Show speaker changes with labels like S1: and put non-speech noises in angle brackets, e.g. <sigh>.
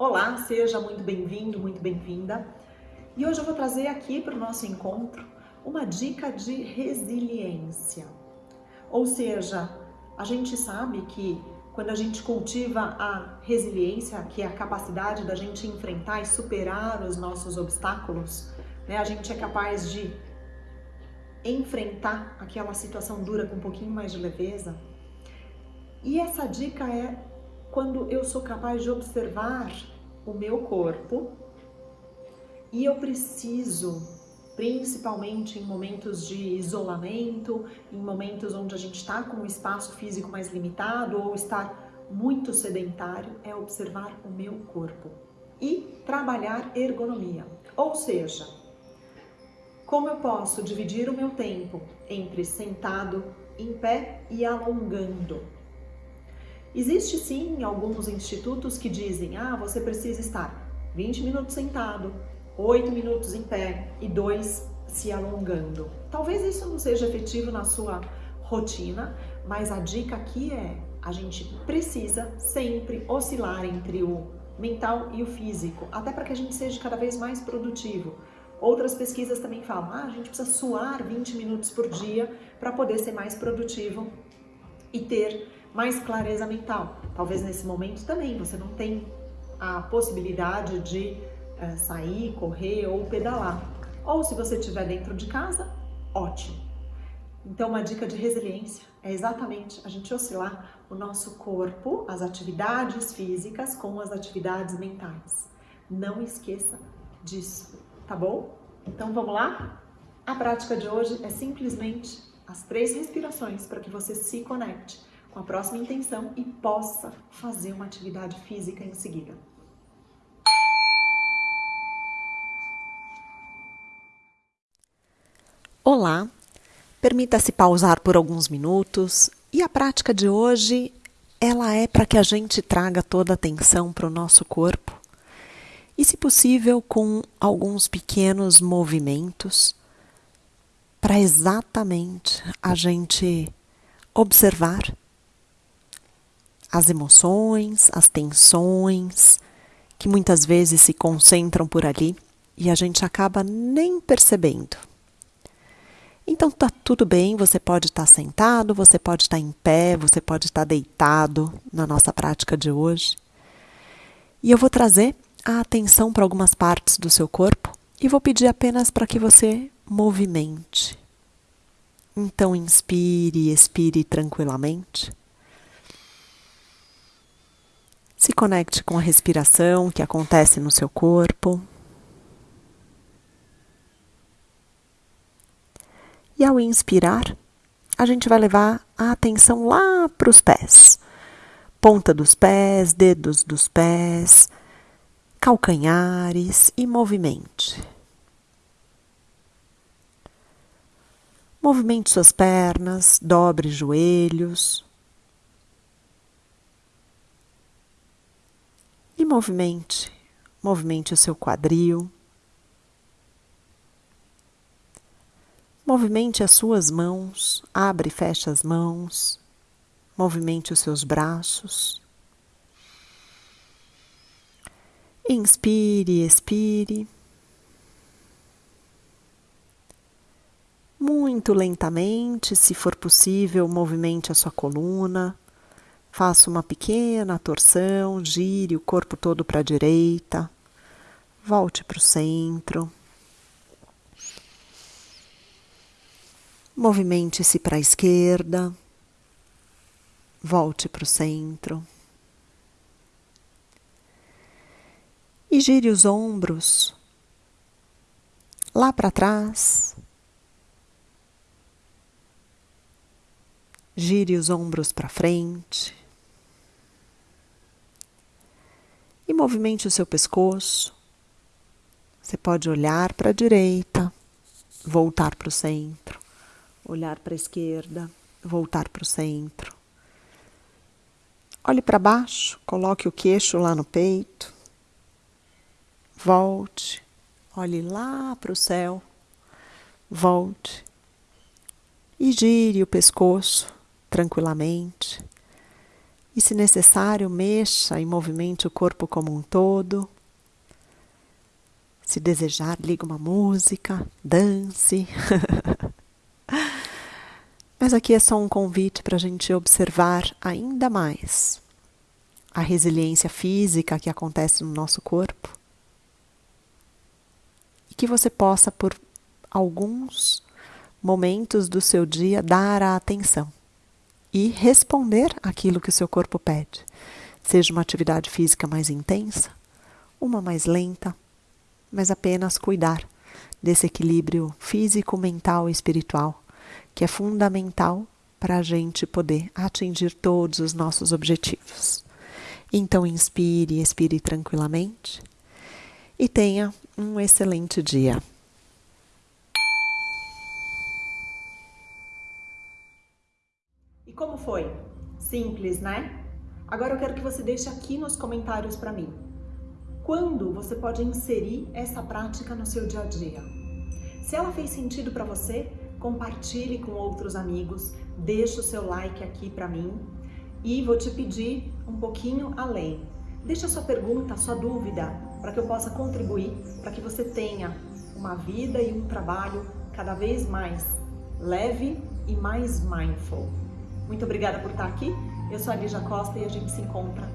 S1: Olá, seja muito bem-vindo, muito bem-vinda. E hoje eu vou trazer aqui para o nosso encontro uma dica de resiliência. Ou seja, a gente sabe que quando a gente cultiva a resiliência, que é a capacidade da gente enfrentar e superar os nossos obstáculos, né, a gente é capaz de enfrentar aquela situação dura com um pouquinho mais de leveza. E essa dica é quando eu sou capaz de observar o meu corpo e eu preciso, principalmente em momentos de isolamento, em momentos onde a gente está com um espaço físico mais limitado ou está muito sedentário, é observar o meu corpo e trabalhar ergonomia. Ou seja, como eu posso dividir o meu tempo entre sentado, em pé e alongando? Existe sim alguns institutos que dizem, ah, você precisa estar 20 minutos sentado, 8 minutos em pé e 2 se alongando. Talvez isso não seja efetivo na sua rotina, mas a dica aqui é, a gente precisa sempre oscilar entre o mental e o físico, até para que a gente seja cada vez mais produtivo. Outras pesquisas também falam, ah, a gente precisa suar 20 minutos por dia para poder ser mais produtivo e ter mais clareza mental. Talvez nesse momento também você não tem a possibilidade de é, sair, correr ou pedalar. Ou se você estiver dentro de casa, ótimo. Então, uma dica de resiliência é exatamente a gente oscilar o nosso corpo, as atividades físicas com as atividades mentais. Não esqueça disso, tá bom? Então, vamos lá? A prática de hoje é simplesmente as três respirações para que você se conecte com a próxima intenção e possa fazer uma atividade física em seguida.
S2: Olá, permita-se pausar por alguns minutos e a prática de hoje ela é para que a gente traga toda a atenção para o nosso corpo e, se possível, com alguns pequenos movimentos para exatamente a gente observar as emoções, as tensões, que muitas vezes se concentram por ali e a gente acaba nem percebendo. Então tá tudo bem, você pode estar sentado, você pode estar em pé, você pode estar deitado na nossa prática de hoje. E eu vou trazer a atenção para algumas partes do seu corpo e vou pedir apenas para que você movimente. Então inspire expire tranquilamente. Se conecte com a respiração que acontece no seu corpo. E ao inspirar, a gente vai levar a atenção lá para os pés. Ponta dos pés, dedos dos pés, calcanhares e movimente. Movimente suas pernas, dobre joelhos. Movimente, movimente o seu quadril. Movimente as suas mãos, abre e fecha as mãos, movimente os seus braços. Inspire, expire. Muito lentamente, se for possível, movimente a sua coluna, Faça uma pequena torção, gire o corpo todo para a direita, volte para o centro. Movimente-se para a esquerda, volte para o centro. E gire os ombros lá para trás. Gire os ombros para frente. E movimente o seu pescoço. Você pode olhar para a direita, voltar para o centro, olhar para a esquerda, voltar para o centro. Olhe para baixo, coloque o queixo lá no peito. Volte, olhe lá para o céu. Volte e gire o pescoço tranquilamente. E, se necessário, mexa e movimente o corpo como um todo. Se desejar, liga uma música, dance. <laughs> Mas aqui é só um convite para a gente observar ainda mais a resiliência física que acontece no nosso corpo e que você possa, por alguns momentos do seu dia, dar a atenção e responder aquilo que o seu corpo pede. Seja uma atividade física mais intensa, uma mais lenta, mas apenas cuidar desse equilíbrio físico, mental e espiritual, que é fundamental para a gente poder atingir todos os nossos objetivos. Então, inspire, expire tranquilamente e tenha um excelente dia.
S1: E como foi? Simples, né? Agora eu quero que você deixe aqui nos comentários para mim. Quando você pode inserir essa prática no seu dia a dia? Se ela fez sentido para você, compartilhe com outros amigos, deixe o seu like aqui para mim e vou te pedir um pouquinho além. Deixa sua pergunta, sua dúvida, para que eu possa contribuir, para que você tenha uma vida e um trabalho cada vez mais leve e mais mindful. Muito obrigada por estar aqui. Eu sou a Lígia Costa e a gente se encontra